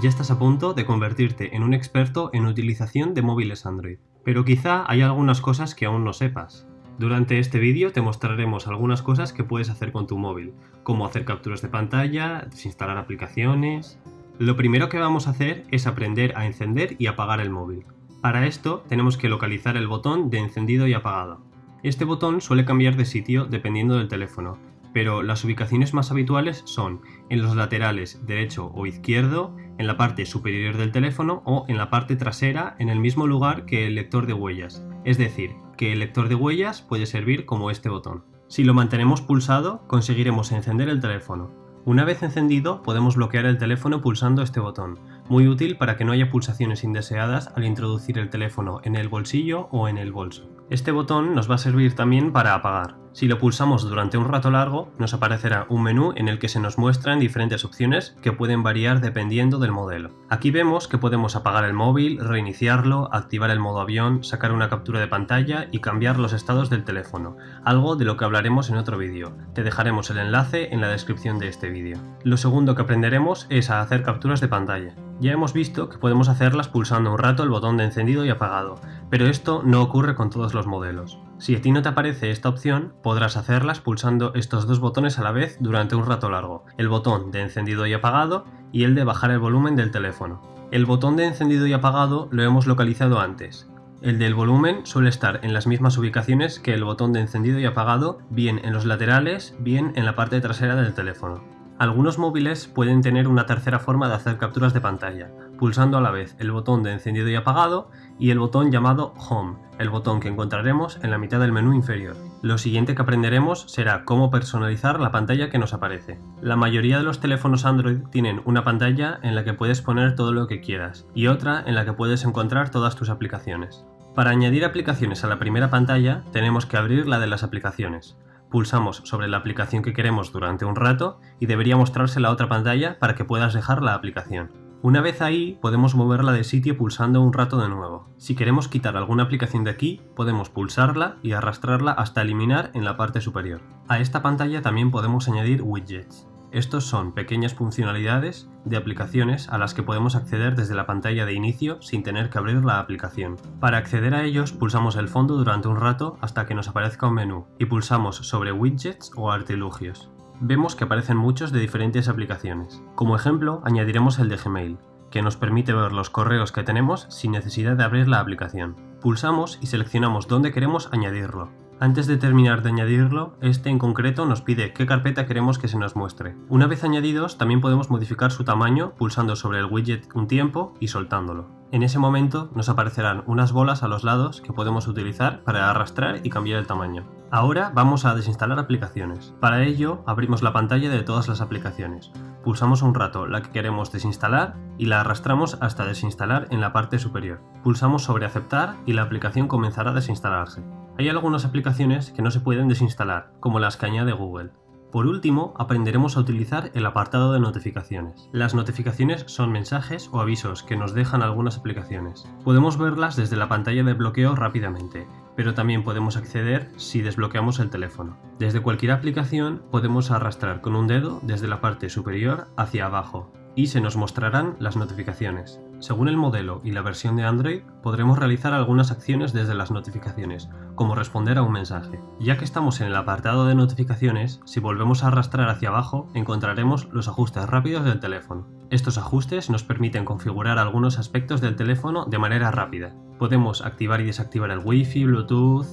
Ya estás a punto de convertirte en un experto en utilización de móviles Android, pero quizá hay algunas cosas que aún no sepas. Durante este vídeo te mostraremos algunas cosas que puedes hacer con tu móvil, como hacer capturas de pantalla, desinstalar aplicaciones... Lo primero que vamos a hacer es aprender a encender y apagar el móvil. Para esto tenemos que localizar el botón de encendido y apagado. Este botón suele cambiar de sitio dependiendo del teléfono, pero las ubicaciones más habituales son en los laterales derecho o izquierdo, en la parte superior del teléfono o en la parte trasera en el mismo lugar que el lector de huellas, es decir, que el lector de huellas puede servir como este botón. Si lo mantenemos pulsado, conseguiremos encender el teléfono. Una vez encendido, podemos bloquear el teléfono pulsando este botón, muy útil para que no haya pulsaciones indeseadas al introducir el teléfono en el bolsillo o en el bolso. Este botón nos va a servir también para apagar. Si lo pulsamos durante un rato largo, nos aparecerá un menú en el que se nos muestran diferentes opciones que pueden variar dependiendo del modelo. Aquí vemos que podemos apagar el móvil, reiniciarlo, activar el modo avión, sacar una captura de pantalla y cambiar los estados del teléfono, algo de lo que hablaremos en otro vídeo. Te dejaremos el enlace en la descripción de este vídeo. Lo segundo que aprenderemos es a hacer capturas de pantalla. Ya hemos visto que podemos hacerlas pulsando un rato el botón de encendido y apagado, pero esto no ocurre con todos los modelos. Si a ti no te aparece esta opción, podrás hacerlas pulsando estos dos botones a la vez durante un rato largo, el botón de encendido y apagado y el de bajar el volumen del teléfono. El botón de encendido y apagado lo hemos localizado antes. El del volumen suele estar en las mismas ubicaciones que el botón de encendido y apagado, bien en los laterales, bien en la parte trasera del teléfono. Algunos móviles pueden tener una tercera forma de hacer capturas de pantalla, pulsando a la vez el botón de encendido y apagado y el botón llamado Home, el botón que encontraremos en la mitad del menú inferior. Lo siguiente que aprenderemos será cómo personalizar la pantalla que nos aparece. La mayoría de los teléfonos Android tienen una pantalla en la que puedes poner todo lo que quieras y otra en la que puedes encontrar todas tus aplicaciones. Para añadir aplicaciones a la primera pantalla tenemos que abrir la de las aplicaciones pulsamos sobre la aplicación que queremos durante un rato y debería mostrarse la otra pantalla para que puedas dejar la aplicación. Una vez ahí, podemos moverla de sitio pulsando un rato de nuevo. Si queremos quitar alguna aplicación de aquí, podemos pulsarla y arrastrarla hasta eliminar en la parte superior. A esta pantalla también podemos añadir widgets. Estos son pequeñas funcionalidades de aplicaciones a las que podemos acceder desde la pantalla de inicio sin tener que abrir la aplicación. Para acceder a ellos pulsamos el fondo durante un rato hasta que nos aparezca un menú y pulsamos sobre widgets o artilugios. Vemos que aparecen muchos de diferentes aplicaciones. Como ejemplo añadiremos el de Gmail, que nos permite ver los correos que tenemos sin necesidad de abrir la aplicación. Pulsamos y seleccionamos dónde queremos añadirlo. Antes de terminar de añadirlo, este en concreto nos pide qué carpeta queremos que se nos muestre. Una vez añadidos, también podemos modificar su tamaño pulsando sobre el widget un tiempo y soltándolo. En ese momento nos aparecerán unas bolas a los lados que podemos utilizar para arrastrar y cambiar el tamaño. Ahora vamos a desinstalar aplicaciones. Para ello, abrimos la pantalla de todas las aplicaciones. Pulsamos un rato la que queremos desinstalar y la arrastramos hasta desinstalar en la parte superior. Pulsamos sobre aceptar y la aplicación comenzará a desinstalarse. Hay algunas aplicaciones que no se pueden desinstalar, como las que añade Google. Por último, aprenderemos a utilizar el apartado de notificaciones. Las notificaciones son mensajes o avisos que nos dejan algunas aplicaciones. Podemos verlas desde la pantalla de bloqueo rápidamente, pero también podemos acceder si desbloqueamos el teléfono. Desde cualquier aplicación podemos arrastrar con un dedo desde la parte superior hacia abajo, y se nos mostrarán las notificaciones. Según el modelo y la versión de Android, podremos realizar algunas acciones desde las notificaciones, como responder a un mensaje. Ya que estamos en el apartado de notificaciones, si volvemos a arrastrar hacia abajo, encontraremos los ajustes rápidos del teléfono. Estos ajustes nos permiten configurar algunos aspectos del teléfono de manera rápida. Podemos activar y desactivar el Wi-Fi, Bluetooth,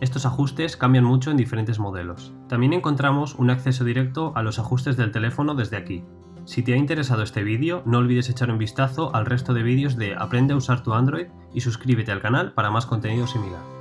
estos ajustes cambian mucho en diferentes modelos. También encontramos un acceso directo a los ajustes del teléfono desde aquí. Si te ha interesado este vídeo, no olvides echar un vistazo al resto de vídeos de Aprende a usar tu Android y suscríbete al canal para más contenido similar.